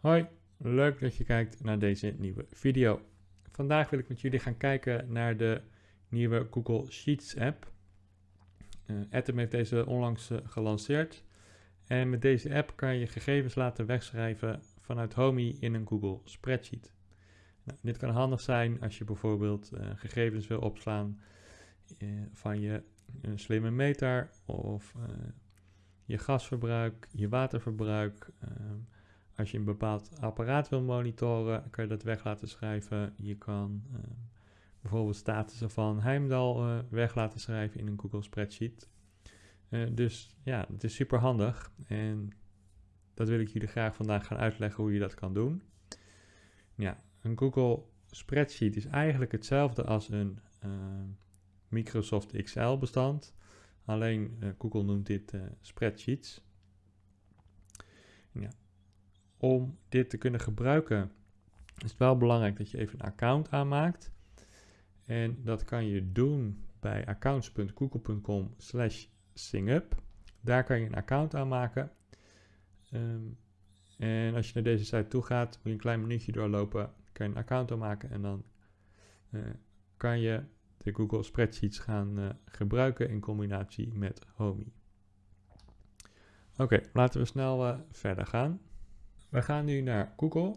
Hoi, leuk dat je kijkt naar deze nieuwe video. Vandaag wil ik met jullie gaan kijken naar de nieuwe Google Sheets app. Uh, Atom heeft deze onlangs uh, gelanceerd. En met deze app kan je gegevens laten wegschrijven vanuit Homey in een Google Spreadsheet. Nou, dit kan handig zijn als je bijvoorbeeld uh, gegevens wil opslaan van je slimme meter of je gasverbruik, je waterverbruik. Ehm, als je een bepaald apparaat wil monitoren, kan je dat weg laten schrijven. Je kan uh, bijvoorbeeld statussen van Heimdal uh, weg laten schrijven in een Google Spreadsheet. Uh, dus ja, het is super handig en dat wil ik jullie graag vandaag gaan uitleggen hoe je dat kan doen. Ja, een Google Spreadsheet is eigenlijk hetzelfde als een Microsoft Excel bestand. Alleen Google noemt dit spreadsheets. Ja, om dit te kunnen gebruiken is het wel belangrijk dat je even een account aanmaakt. En dat kan je doen bij accounts.google.com slash singup. Daar kan je een account aanmaken. Um, en als je naar deze site toe gaat, moet je een klein minuutje doorlopen, kan je een account aanmaken en dan uh, kan je de Google Spreadsheets gaan uh, gebruiken in combinatie met Homey. Oké, laten we snel uh, verder gaan. We gaan nu naar Google.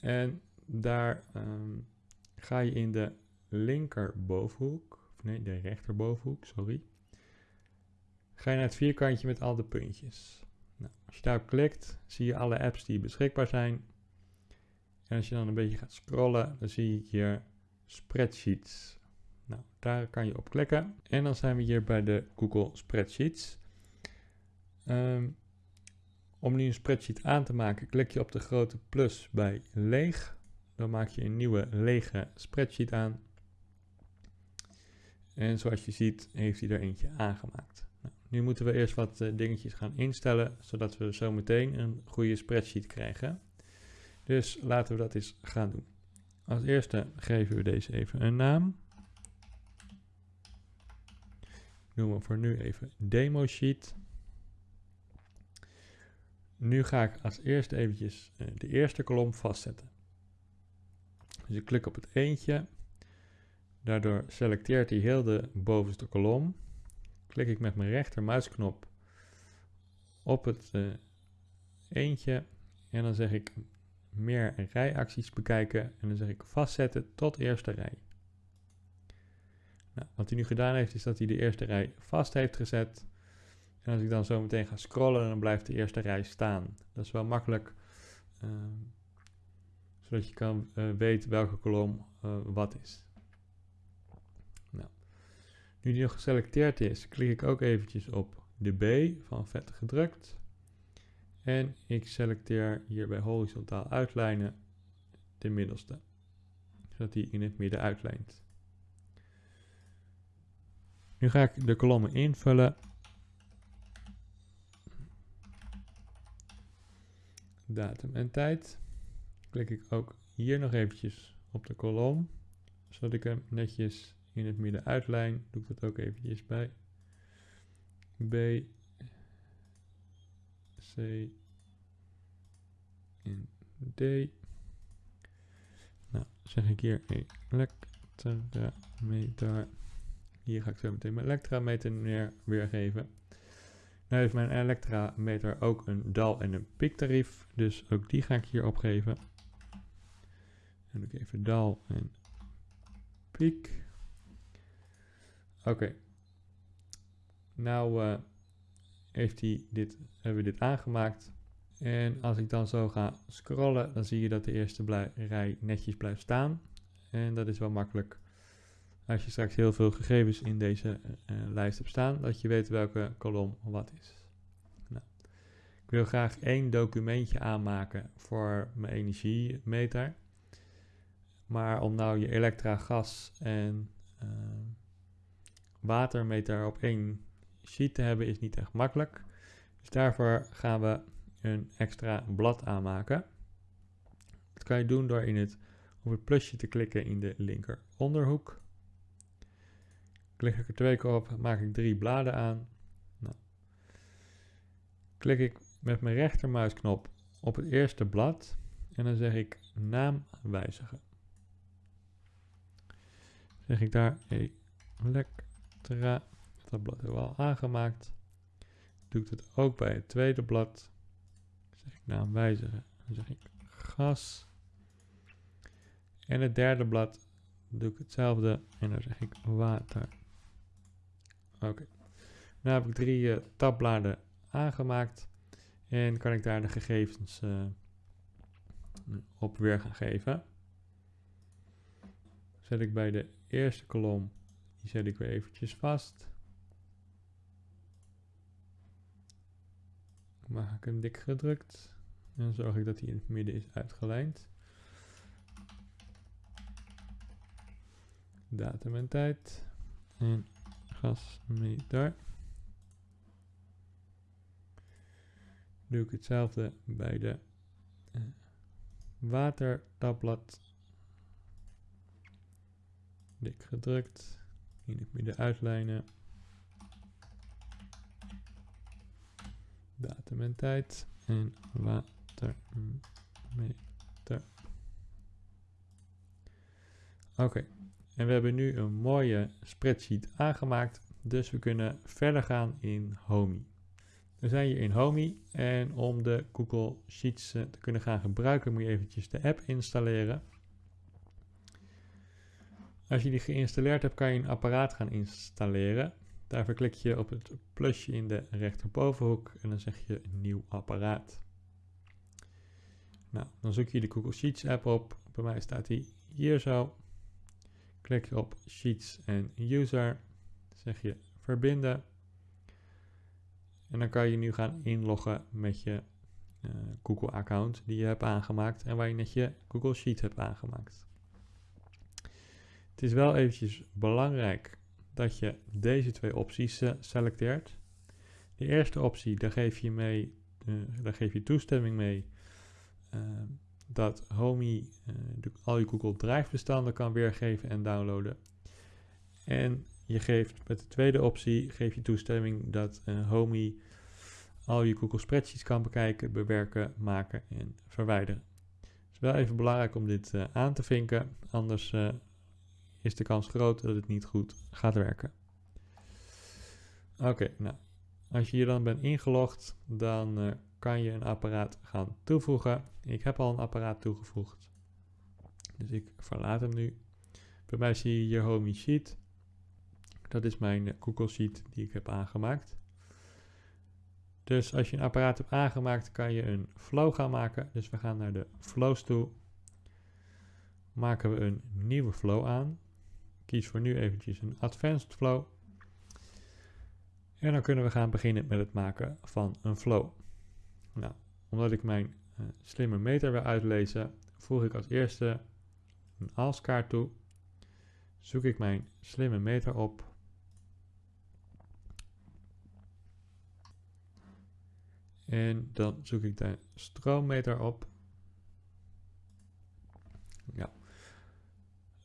En daar um, ga je in de linkerbovenhoek, of nee, de rechterbovenhoek, sorry. Ga je naar het vierkantje met al de puntjes. Nou, als je daarop klikt, zie je alle apps die beschikbaar zijn. En als je dan een beetje gaat scrollen, dan zie je hier spreadsheets. Nou, daar kan je op klikken. En dan zijn we hier bij de Google Spreadsheets. Um, om nu een spreadsheet aan te maken, klik je op de grote plus bij leeg. Dan maak je een nieuwe lege spreadsheet aan. En zoals je ziet heeft hij er eentje aangemaakt. Nou, nu moeten we eerst wat uh, dingetjes gaan instellen, zodat we zo meteen een goede spreadsheet krijgen. Dus laten we dat eens gaan doen. Als eerste geven we deze even een naam. Noemen we voor nu even demo sheet. Nu ga ik als eerste eventjes eh, de eerste kolom vastzetten. Dus ik klik op het eentje. Daardoor selecteert hij heel de bovenste kolom. Klik ik met mijn rechtermuisknop op het uh, eentje. En dan zeg ik meer rijacties bekijken. En dan zeg ik vastzetten tot eerste rij. Nou, wat hij nu gedaan heeft is dat hij de eerste rij vast heeft gezet. En als ik dan zo meteen ga scrollen, dan blijft de eerste rij staan. Dat is wel makkelijk, uh, zodat je kan uh, weten welke kolom uh, wat is. Nou, nu die nog geselecteerd is, klik ik ook eventjes op de B van vet gedrukt. En ik selecteer hier bij horizontaal uitlijnen de middelste, zodat die in het midden uitlijnt. Nu ga ik de kolommen invullen datum en tijd. Klik ik ook hier nog eventjes op de kolom, zodat ik hem netjes in het midden uitlijn. Doe ik dat ook eventjes bij B, C en D. Nou, zeg ik hier elektrameter. Hier ga ik zo meteen mijn elektrameter neer weergeven. Nu heeft mijn elektrameter ook een dal- en een piektarief, dus ook die ga ik hier opgeven. En doe ik even dal en piek. Oké. Nou uh, heeft hij dit, hebben we dit aangemaakt. En als ik dan zo ga scrollen, dan zie je dat de eerste rij netjes blijft staan. En dat is wel makkelijk als je straks heel veel gegevens in deze uh, lijst hebt staan, dat je weet welke kolom wat is. Nou, ik wil graag één documentje aanmaken voor mijn energiemeter. Maar om nou je elektra, gas en uh, watermeter op één sheet te hebben is niet echt makkelijk. Dus daarvoor gaan we een extra blad aanmaken. Dat kan je doen door in het, op het plusje te klikken in de linker onderhoek. Klik ik er twee keer op, maak ik drie bladen aan. Nou. Klik ik met mijn rechtermuisknop op het eerste blad en dan zeg ik naam wijzigen. Zeg ik daar Electra, dat blad hebben we al aangemaakt. Doe ik het ook bij het tweede blad. Zeg ik naam wijzigen. Dan zeg ik gas. En het derde blad doe ik hetzelfde en dan zeg ik water. Oké. Nu heb ik drie uh, tabbladen aangemaakt en kan ik daar de gegevens uh, op weer gaan geven. Zet ik bij de eerste kolom, die zet ik weer eventjes vast. Maak ik hem dik gedrukt en zorg ik dat hij in het midden is uitgelijnd. Datum en tijd en Doe ik hetzelfde bij de uh. Dik gedrukt. In het midden uitlijnen. Datum en tijd. En watermeter. Oké. En we hebben nu een mooie spreadsheet aangemaakt. Dus we kunnen verder gaan in Homey. We zijn hier in Homey en om de Google Sheets eh, te kunnen gaan gebruiken moet je eventjes de app installeren. Als je die geïnstalleerd hebt kan je een apparaat gaan installeren. Daarvoor klik je op het plusje in de rechterbovenhoek en dan zeg je nieuw apparaat. Nou, dan zoek je de Google Sheets app op. Bij mij staat die hier zo. Klik je op Sheets en User. Zeg je verbinden. En dan kan je nu gaan inloggen met je uh, Google-account die je hebt aangemaakt en waar je net je Google Sheet hebt aangemaakt. Het is wel eventjes belangrijk dat je deze twee opties uh, selecteert. De eerste optie, daar geef je, mee, uh, daar geef je toestemming mee dat Homey al je Google Drive bestanden kan weergeven en downloaden. En je geeft met de tweede optie geef je toestemming dat uh, Homey al je Google Spreadsheets kan bekijken, bewerken, maken en verwijderen. Het is wel even belangrijk om dit uh, aan te vinken, anders is de kans groot dat het niet goed gaat werken. Oké, nou, als je hier dan bent ingelogd, dan kan je een apparaat gaan toevoegen. Ik heb al een apparaat toegevoegd, dus ik verlaat hem nu. Bij mij zie je hier Homey Sheet. Dat is mijn Google Sheet die ik heb aangemaakt. Dus als je een apparaat hebt aangemaakt, kan je een flow gaan maken. Dus we gaan naar de flows toe. Maken we een nieuwe flow aan. Kies voor nu eventjes een advanced flow. En dan kunnen we gaan beginnen met het maken van een flow. Nou, omdat ik mijn uh, slimme meter wil uitlezen, voeg ik als eerste een als-kaart toe. Zoek ik mijn slimme meter op En dan zoek ik de stroommeter op. Ja.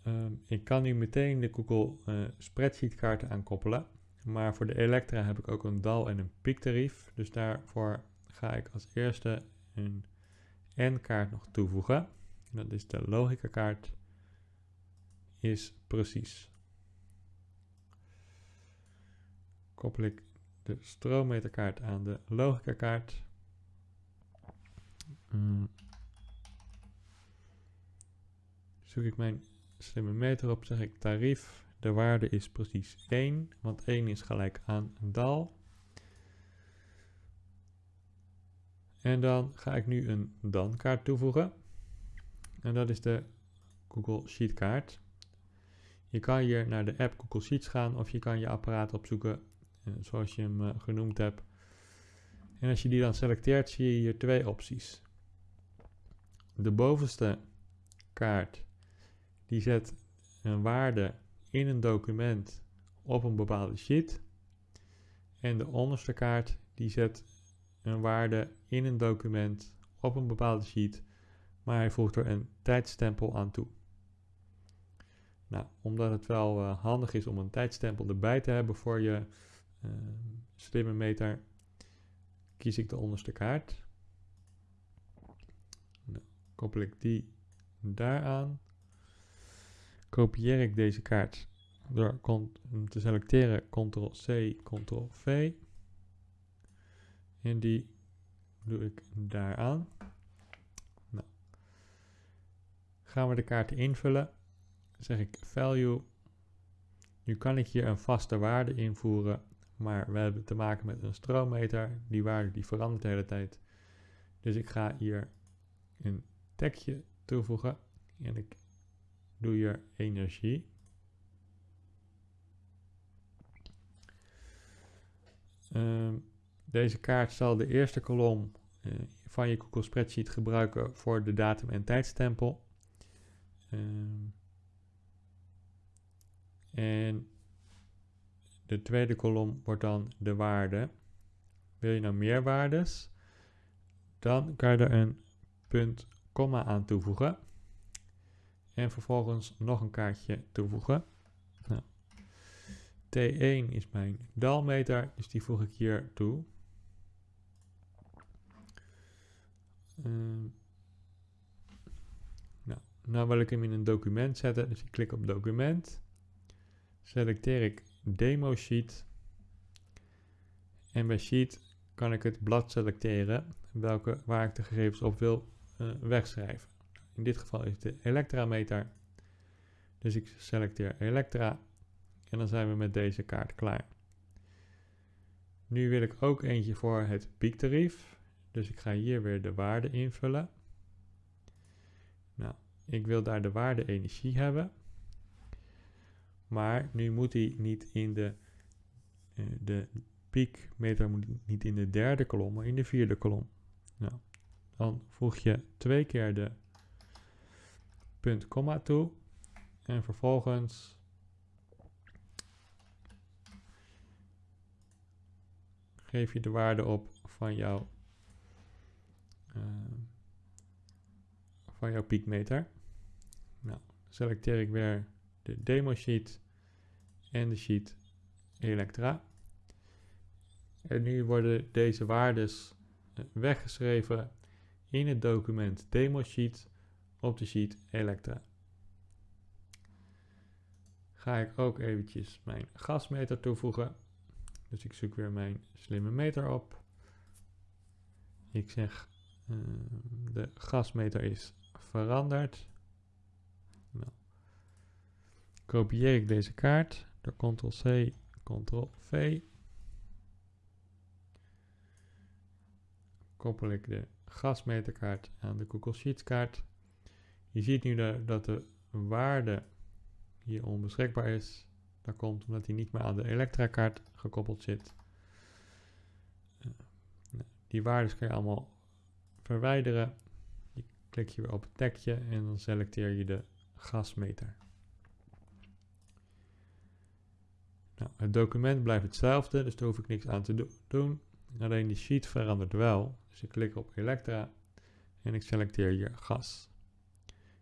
Ehm, ik kan nu meteen de Google uh, spreadsheet kaarten aankoppelen. Maar voor de Elektra heb ik ook een dal- en een piektarief. Dus daarvoor ga ik als eerste een N-kaart nog toevoegen. Dat is de logica kaart. Is precies. Koppel ik de stroommeterkaart aan de logica kaart. Mm. Zoek ik mijn slimme meter op, zeg ik tarief. De waarde is precies 1, want 1 is gelijk aan een dal. En dan ga ik nu een dan-kaart toevoegen. En dat is de Google Sheet kaart. Je kan hier naar de app Google Sheets gaan of je kan je apparaat opzoeken eh, zoals je hem eh, genoemd hebt. En als je die dan selecteert, zie je hier twee opties. De bovenste kaart, die zet een waarde in een document op een bepaalde sheet. En de onderste kaart, die zet een waarde in een document op een bepaalde sheet, maar hij voegt er een tijdstempel aan toe. Nou, omdat het wel uh, handig is om een tijdstempel erbij te hebben voor je uh, slimme meter kies ik de onderste kaart. koppel ik die daaraan. Kopieer ik deze kaart door te selecteren Ctrl-C, Ctrl-V. En die doe ik daaraan. Nou. Gaan we de kaart invullen. zeg ik value. Nu kan ik hier een vaste waarde invoeren, maar we hebben te maken met een stroommeter. Die waarde die verandert de hele tijd. Dus ik ga hier een tekje toevoegen en ik doe hier energie. Um, deze kaart zal de eerste kolom uh, van je Google Spreadsheet gebruiken voor de datum- en tijdstempel. Um, en de tweede kolom wordt dan de waarde. Wil je nou meer waardes? Dan kan je er een punt, komma aan toevoegen. En vervolgens nog een kaartje toevoegen. Nou, T1 is mijn dalmeter, dus die voeg ik hier toe. Uh, nou, nou wil ik hem in een document zetten, dus ik klik op document. Selecteer ik demo sheet. En bij sheet kan ik het blad selecteren welke, waar ik de gegevens op wil uh, wegschrijven. In dit geval is het de elektrameter. Dus ik selecteer elektra en dan zijn we met deze kaart klaar. Nu wil ik ook eentje voor het piektarief. Dus ik ga hier weer de waarde invullen. Nou, ik wil daar de waarde energie hebben. Maar nu moet die niet in de, uh, de piekmeter moet niet in de derde kolom, maar in de vierde kolom. Nou, dan voeg je twee keer de punt komma toe en vervolgens geef je de waarde op van jouw van jouw piekmeter. Nou, selecteer ik weer de demo sheet en de sheet Elektra. En nu worden deze waardes eh, weggeschreven in het document demo sheet op de sheet Elektra. Ga ik ook eventjes mijn gasmeter toevoegen. Dus ik zoek weer mijn slimme meter op. Ik zeg uh, de gasmeter is veranderd. Nou, kopieer ik deze kaart door Ctrl-C, Ctrl-V. Koppel ik de gasmeterkaart aan de Google Sheets kaart. Je ziet nu dat de waarde hier onbeschikbaar is. Dat komt omdat hij niet meer aan de elektra-kaart gekoppeld zit. Uh, die waarden kan je allemaal verwijderen. Je klik weer op het tekje en dan selecteer je de gasmeter. Nou, het document blijft hetzelfde, dus daar hoef ik niks aan te do doen. Alleen die sheet verandert wel. Dus ik klik op Elektra en ik selecteer hier gas.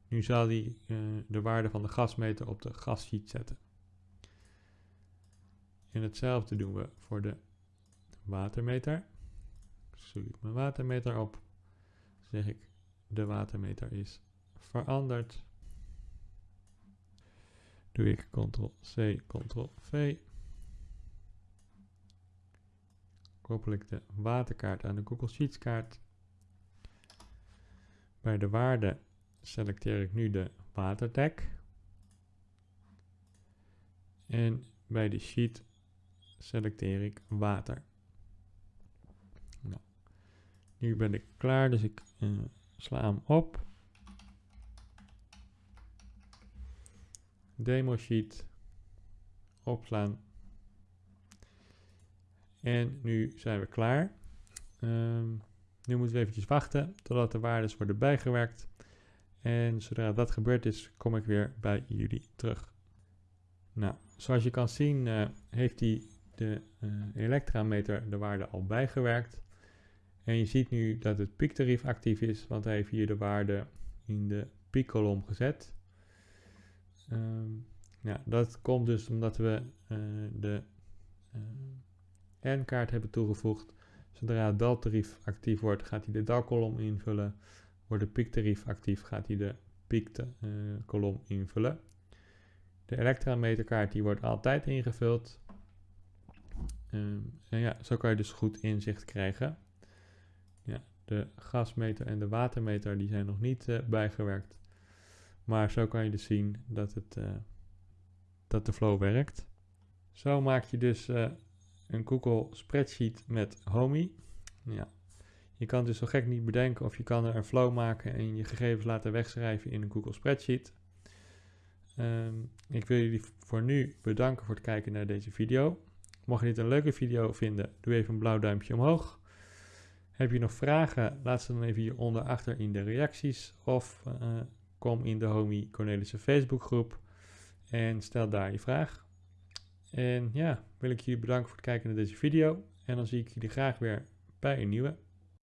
Nu zal hij uh, de waarde van de gasmeter op de gassheet zetten. En hetzelfde doen we voor de watermeter. Zoek ik mijn watermeter op. Zeg ik de watermeter is veranderd. Doe ik Ctrl-C, Ctrl-V. Koppel ik de waterkaart aan de Google Sheets kaart. Bij de waarde selecteer ik nu de waterdek. En bij de sheet selecteer ik water. Nu ben ik klaar, dus ik uh, sla hem op. Demo sheet opslaan. En nu zijn we klaar. Um, nu moeten we eventjes wachten totdat de waarden worden bijgewerkt. En zodra dat gebeurd is, kom ik weer bij jullie terug. Nou, zoals je kan zien uh, heeft hij de uh, elektrameter de waarde al bijgewerkt. En je ziet nu dat het piektarief actief is, want hij heeft hier de waarde in de piekkolom gezet. Um, ja, dat komt dus omdat we uh, de N-kaart hebben toegevoegd. Zodra het daltarief actief wordt, gaat hij de dalkolom invullen. wordt de piektarief actief, gaat hij de piekkolom invullen. De elektrameterkaart die wordt altijd ingevuld. Ehm, en ja, zo kan je dus goed inzicht krijgen. De gasmeter en de watermeter die zijn nog niet uh, bijgewerkt. Maar zo kan je dus zien dat, het, uh, dat de flow werkt. Zo maak je dus uh, een Google spreadsheet met Homey. Ja. Je kan dus zo gek niet bedenken of je kan er een flow maken en je gegevens laten wegschrijven in een Google spreadsheet. Um, ik wil jullie voor nu bedanken voor het kijken naar deze video. Mocht je dit een leuke video vinden, doe even een blauw duimpje omhoog. Heb je nog vragen, laat ze dan even hieronder achter in de reacties of uh, kom in de Homie Cornelissen Facebookgroep en stel daar je vraag. En ja, wil ik jullie bedanken voor het kijken naar deze video en dan zie ik jullie graag weer bij een nieuwe.